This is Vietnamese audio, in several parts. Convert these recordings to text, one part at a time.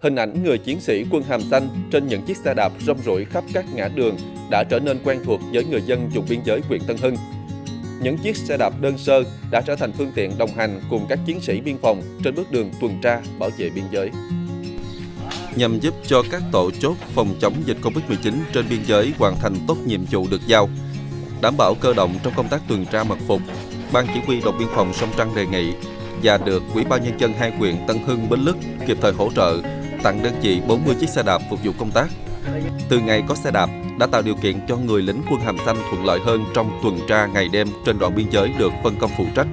Hình ảnh người chiến sĩ quân hàm xanh trên những chiếc xe đạp rong ruổi khắp các ngã đường đã trở nên quen thuộc với người dân vùng biên giới huyện Tân Hưng. Những chiếc xe đạp đơn sơ đã trở thành phương tiện đồng hành cùng các chiến sĩ biên phòng trên bước đường tuần tra bảo vệ biên giới. Nhằm giúp cho các tổ chốt phòng chống dịch Covid-19 trên biên giới hoàn thành tốt nhiệm vụ được giao, đảm bảo cơ động trong công tác tuần tra mật phục, Ban chỉ huy đồn biên phòng Sông Trăng đề nghị và được Ủy ban nhân dân hai huyện Tân Hưng, Bến Lức kịp thời hỗ trợ tặng đơn vị 40 chiếc xe đạp phục vụ công tác. Từ ngày có xe đạp đã tạo điều kiện cho người lính quân hàm xanh thuận lợi hơn trong tuần tra ngày đêm trên đoạn biên giới được phân công phụ trách.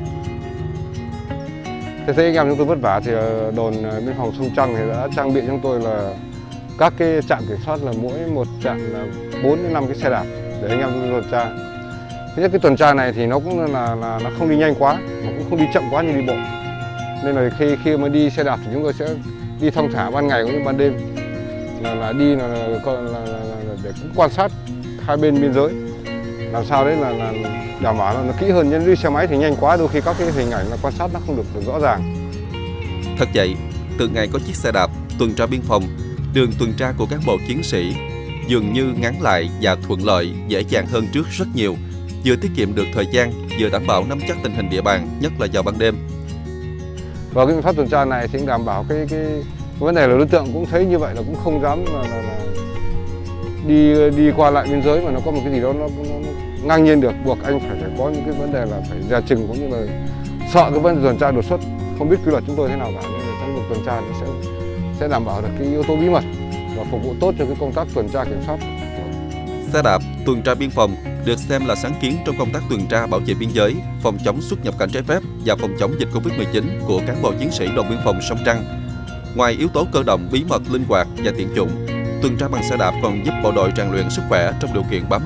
Thế thấy anh em chúng tôi vất vả thì ờ, đồn ờ, biên phòng Sông Trăng thì đã trang bị cho chúng tôi là các cái trạm kiểm soát là mỗi một trạm là 4 đến 5 cái xe đạp để anh em chúng tôi tuần tra. Thứ nhất cái tuần tra này thì nó cũng là, là nó không đi nhanh quá, mà cũng không đi chậm quá như đi bộ. Nên là khi khi mà đi xe đạp thì chúng tôi sẽ đi thong thả ban ngày cũng như ban đêm. Là, là đi là, là, là, là, là, là để cũng quan sát hai bên biên giới. Làm sao đấy là, là đảm bảo là nó kỹ hơn. Nhưng đi xe máy thì nhanh quá đôi khi các cái hình ảnh là quan sát nó không được, được rõ ràng. Thật vậy, từ ngày có chiếc xe đạp tuần tra biên phòng, đường tuần tra của cán bộ chiến sĩ dường như ngắn lại và thuận lợi, dễ dàng hơn trước rất nhiều, vừa tiết kiệm được thời gian, vừa đảm bảo nắm chắc tình hình địa bàn, nhất là vào ban đêm và cái biện pháp tuần tra này thì đảm bảo cái cái vấn đề là đối tượng cũng thấy như vậy là cũng không dám là, là, là đi đi qua lại biên giới mà nó có một cái gì đó nó, nó, nó ngang nhiên được. Buộc anh phải phải có những cái vấn đề là phải dè chừng cũng như là sợ cái vấn đề tuần tra đột xuất. Không biết quy luật chúng tôi thế nào cả nên là trong việc tuần tra thì sẽ sẽ đảm bảo được cái yếu tố bí mật và phục vụ tốt cho cái công tác tuần tra kiểm soát. Xe đạp tuần tra biên phòng được xem là sáng kiến trong công tác tuần tra bảo vệ biên giới, phòng chống xuất nhập cảnh trái phép và phòng chống dịch Covid-19 của cán bộ chiến sĩ đồn biên phòng Sông Trăng. Ngoài yếu tố cơ động, bí mật, linh hoạt và tiện dụng, tuần tra bằng xe đạp còn giúp bộ đội rèn luyện sức khỏe trong điều kiện bám